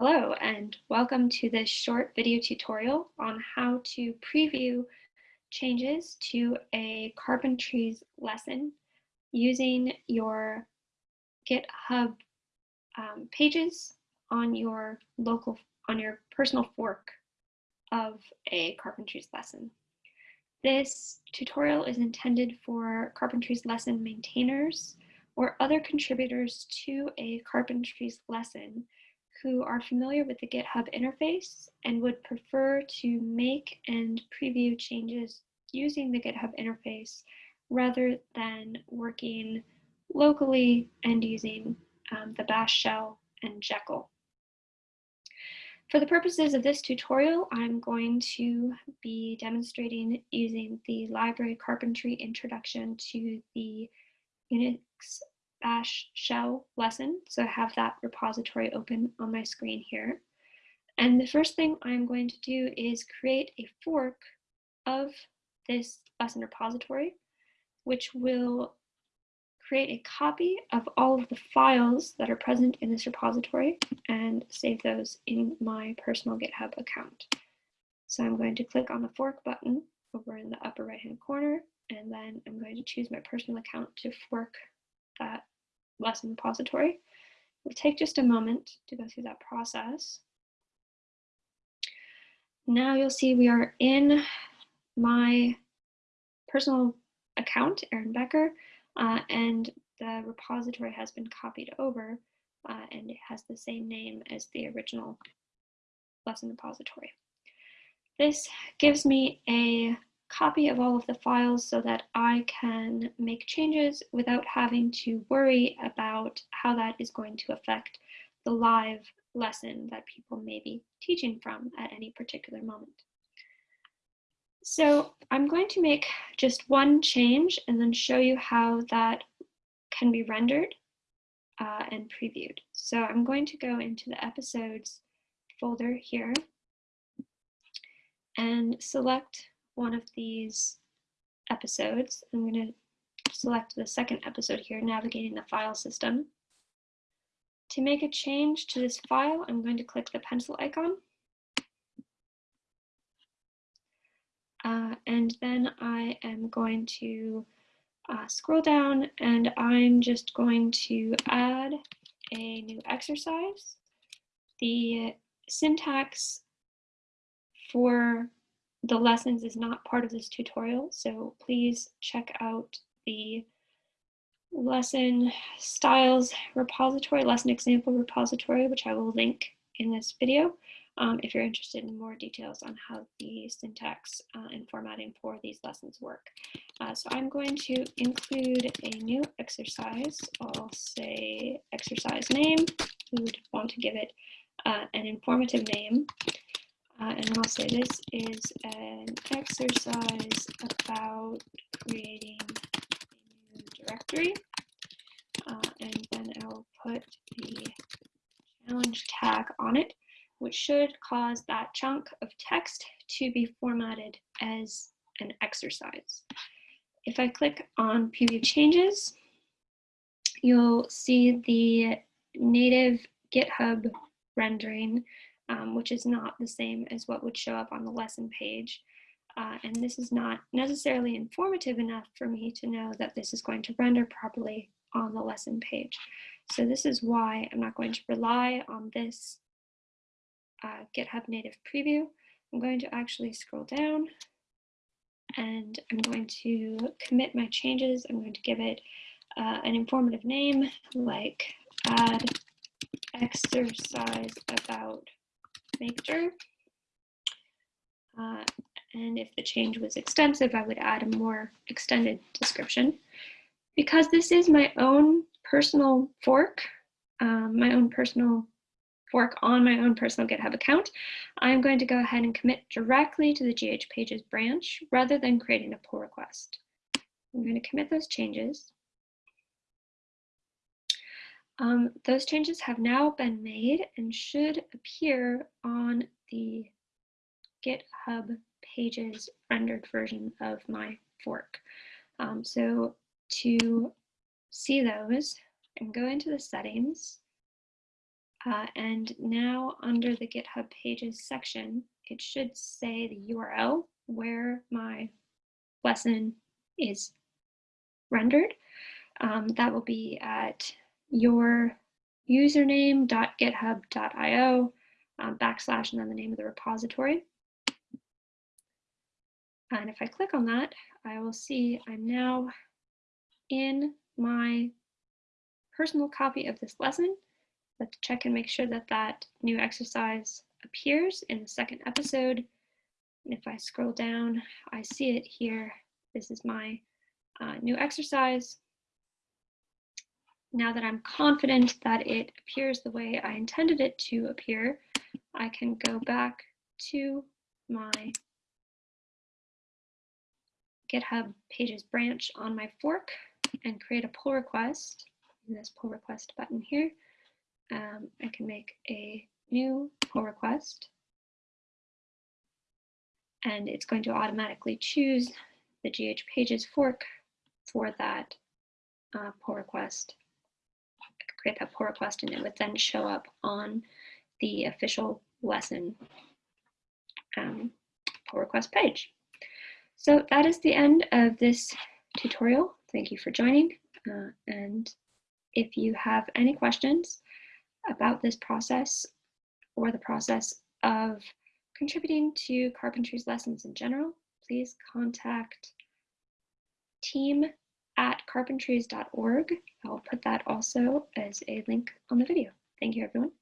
Hello and welcome to this short video tutorial on how to preview changes to a Carpentries lesson using your GitHub um, pages on your local, on your personal fork of a Carpentries lesson. This tutorial is intended for Carpentries lesson maintainers or other contributors to a Carpentries lesson who are familiar with the GitHub interface and would prefer to make and preview changes using the GitHub interface rather than working locally and using um, the bash shell and Jekyll. For the purposes of this tutorial, I'm going to be demonstrating using the library carpentry introduction to the Unix bash shell lesson. So I have that repository open on my screen here. And the first thing I'm going to do is create a fork of this lesson repository, which will create a copy of all of the files that are present in this repository and save those in my personal GitHub account. So I'm going to click on the fork button over in the upper right hand corner, and then I'm going to choose my personal account to fork that lesson repository. We'll take just a moment to go through that process. Now you'll see we are in my personal account, Erin Becker, uh, and the repository has been copied over uh, and it has the same name as the original lesson repository. This gives me a copy of all of the files so that I can make changes without having to worry about how that is going to affect the live lesson that people may be teaching from at any particular moment. So I'm going to make just one change and then show you how that can be rendered uh, and previewed. So I'm going to go into the episodes folder here and select one of these episodes. I'm going to select the second episode here, navigating the file system. To make a change to this file, I'm going to click the pencil icon. Uh, and then I am going to uh, scroll down and I'm just going to add a new exercise. The syntax for the lessons is not part of this tutorial, so please check out the lesson styles repository, lesson example repository, which I will link in this video um, if you're interested in more details on how the syntax uh, and formatting for these lessons work. Uh, so I'm going to include a new exercise. I'll say exercise name. We would want to give it uh, an informative name. Uh, and I'll say this is an exercise about creating a new directory. Uh, and then I'll put the challenge tag on it, which should cause that chunk of text to be formatted as an exercise. If I click on preview changes, you'll see the native GitHub rendering um, which is not the same as what would show up on the lesson page. Uh, and this is not necessarily informative enough for me to know that this is going to render properly on the lesson page. So this is why I'm not going to rely on this uh, GitHub native preview. I'm going to actually scroll down and I'm going to commit my changes. I'm going to give it uh, an informative name like add exercise about maker. Uh, and if the change was extensive, I would add a more extended description. Because this is my own personal fork, um, my own personal fork on my own personal GitHub account, I'm going to go ahead and commit directly to the GH Pages branch rather than creating a pull request. I'm going to commit those changes. Um, those changes have now been made and should appear on the GitHub pages rendered version of my fork. Um, so to see those and go into the settings Uh, and now under the GitHub Pages section, it should say the URL where my lesson is rendered. Um, that will be at your username.github.io um, backslash and then the name of the repository. And if I click on that, I will see I'm now in my personal copy of this lesson. Let's check and make sure that that new exercise appears in the second episode. And if I scroll down, I see it here. This is my uh, new exercise. Now that I'm confident that it appears the way I intended it to appear, I can go back to my GitHub Pages branch on my fork and create a pull request in this pull request button here. Um, I can make a new pull request and it's going to automatically choose the GH Pages fork for that uh, pull request. Create that pull request and it would then show up on the official lesson um, pull request page. So that is the end of this tutorial. Thank you for joining. Uh, and if you have any questions about this process or the process of contributing to Carpentries lessons in general, please contact team at carpentries.org. I'll put that also as a link on the video. Thank you, everyone.